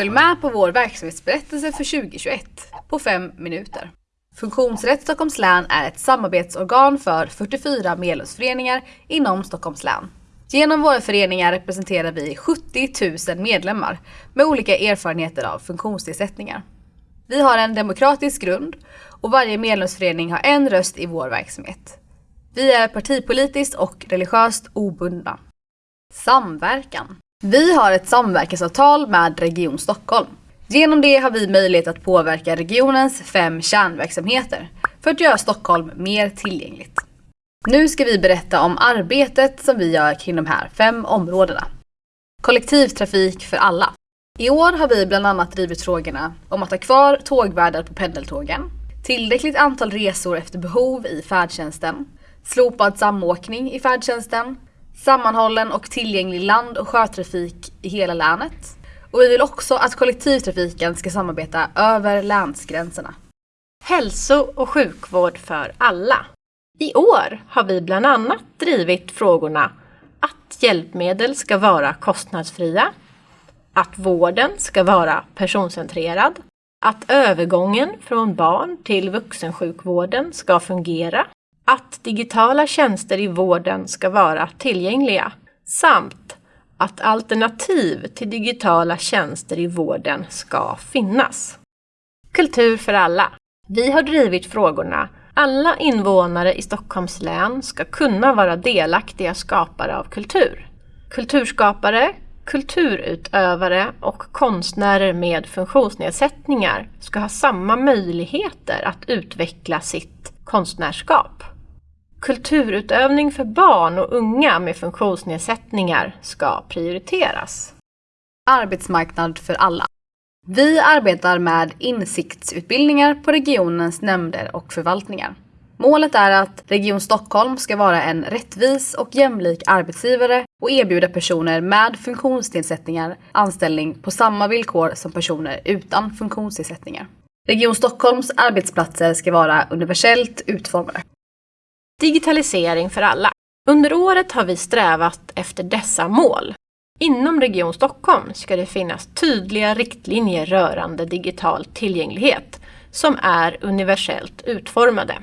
Följ med på vår verksamhetsberättelse för 2021 på fem minuter. Funktionsrätt Stockholms län är ett samarbetsorgan för 44 medlemsföreningar inom Stockholms län. Genom våra föreningar representerar vi 70 000 medlemmar med olika erfarenheter av funktionsnedsättningar. Vi har en demokratisk grund och varje medlemsförening har en röst i vår verksamhet. Vi är partipolitiskt och religiöst obundna. Samverkan. Vi har ett samverkansavtal med Region Stockholm. Genom det har vi möjlighet att påverka regionens fem kärnverksamheter för att göra Stockholm mer tillgängligt. Nu ska vi berätta om arbetet som vi gör kring de här fem områdena. Kollektivtrafik för alla. I år har vi bland annat drivit frågorna om att ha kvar tågvärdar på pendeltågen, tillräckligt antal resor efter behov i färdtjänsten, slopad samåkning i färdtjänsten, sammanhållen och tillgänglig land och sjötrafik i hela länet. Och vi vill också att kollektivtrafiken ska samarbeta över länsgränserna. Hälso och sjukvård för alla. I år har vi bland annat drivit frågorna att hjälpmedel ska vara kostnadsfria, att vården ska vara personcentrerad, att övergången från barn till vuxensjukvården ska fungera, att digitala tjänster i vården ska vara tillgängliga samt att alternativ till digitala tjänster i vården ska finnas. Kultur för alla. Vi har drivit frågorna alla invånare i Stockholms län ska kunna vara delaktiga skapare av kultur. Kulturskapare, kulturutövare och konstnärer med funktionsnedsättningar ska ha samma möjligheter att utveckla sitt konstnärskap. Kulturutövning för barn och unga med funktionsnedsättningar ska prioriteras. Arbetsmarknad för alla. Vi arbetar med insiktsutbildningar på regionens nämnder och förvaltningar. Målet är att Region Stockholm ska vara en rättvis och jämlik arbetsgivare och erbjuda personer med funktionsnedsättningar anställning på samma villkor som personer utan funktionsnedsättningar. Region Stockholms arbetsplatser ska vara universellt utformade. Digitalisering för alla. Under året har vi strävat efter dessa mål. Inom Region Stockholm ska det finnas tydliga riktlinjer rörande digital tillgänglighet som är universellt utformade.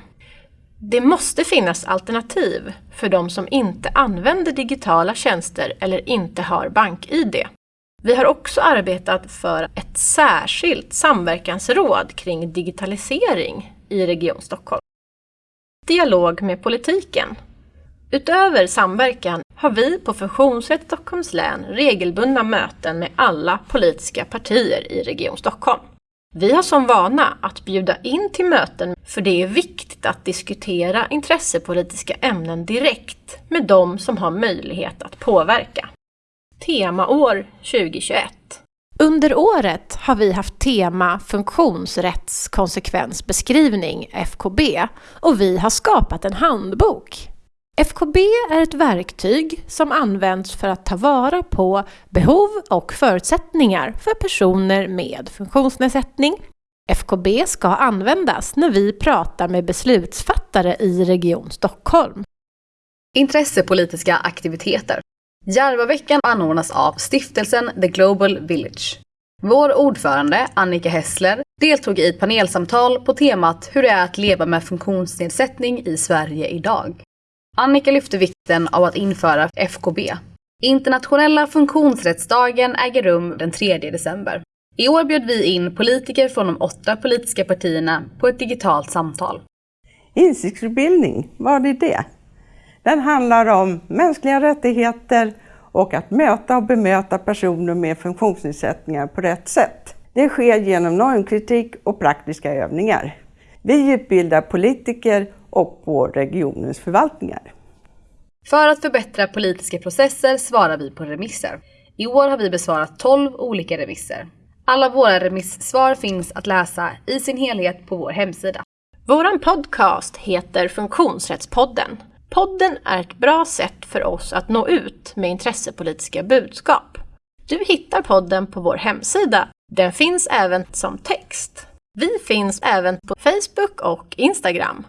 Det måste finnas alternativ för de som inte använder digitala tjänster eller inte har bank-id. Vi har också arbetat för ett särskilt samverkansråd kring digitalisering i Region Stockholm. Dialog med politiken. Utöver samverkan har vi på Funktionsrätt Stockholms län regelbundna möten med alla politiska partier i Region Stockholm. Vi har som vana att bjuda in till möten för det är viktigt att diskutera intressepolitiska ämnen direkt med de som har möjlighet att påverka. Temaår 2021 under året har vi haft tema funktionsrättskonsekvensbeskrivning, FKB, och vi har skapat en handbok. FKB är ett verktyg som används för att ta vara på behov och förutsättningar för personer med funktionsnedsättning. FKB ska användas när vi pratar med beslutsfattare i Region Stockholm. Intressepolitiska aktiviteter. Järvaveckan anordnas av stiftelsen The Global Village. Vår ordförande, Annika Hessler, deltog i ett panelsamtal på temat hur det är att leva med funktionsnedsättning i Sverige idag. Annika lyfte vikten av att införa FKB. Internationella funktionsrättsdagen äger rum den 3 december. I år bjöd vi in politiker från de åtta politiska partierna på ett digitalt samtal. Insiktsutbildning, vad är det? Den handlar om mänskliga rättigheter och att möta och bemöta personer med funktionsnedsättningar på rätt sätt. Det sker genom normkritik och praktiska övningar. Vi utbildar politiker och på regionens förvaltningar. För att förbättra politiska processer svarar vi på remisser. I år har vi besvarat 12 olika remisser. Alla våra remissvar finns att läsa i sin helhet på vår hemsida. Vår podcast heter Funktionsrättspodden. Podden är ett bra sätt för oss att nå ut med intressepolitiska budskap. Du hittar podden på vår hemsida. Den finns även som text. Vi finns även på Facebook och Instagram.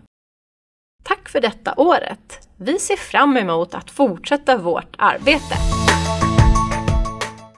Tack för detta året! Vi ser fram emot att fortsätta vårt arbete.